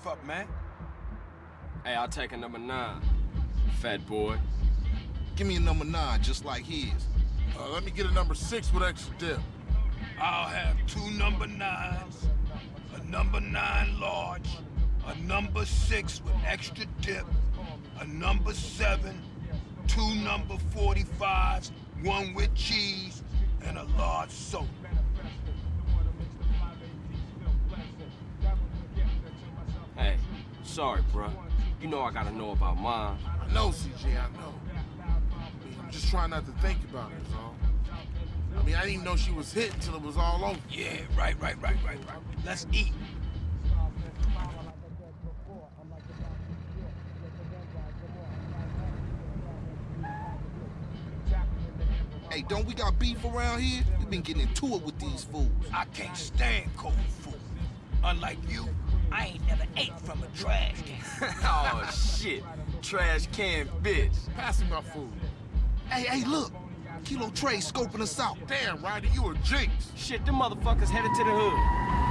beef up, man. Hey, I'll take a number nine, fat boy. Give me a number nine, just like his. Uh, let me get a number six with extra dip. I'll have two number nines, a number nine large, a number six with extra dip, a number seven, two number 45s, one with cheese, and a large soda. Sorry, bruh. You know I gotta know about mine. I know, CJ, I know. I mean, I'm just trying not to think about it, is all. I mean, I didn't even know she was hit until it was all over. Yeah, right, right, right, right, right. Let's eat. Hey, don't we got beef around here? We've been getting into it with these fools. I can't stand cold food. Unlike you, I ain't never ate from a trash can. oh, shit. Trash can bitch. Pass me my food. Hey, hey, look. Kilo Trey scoping us out. Damn, Ryder, you a jinx. Shit, them motherfuckers headed to the hood.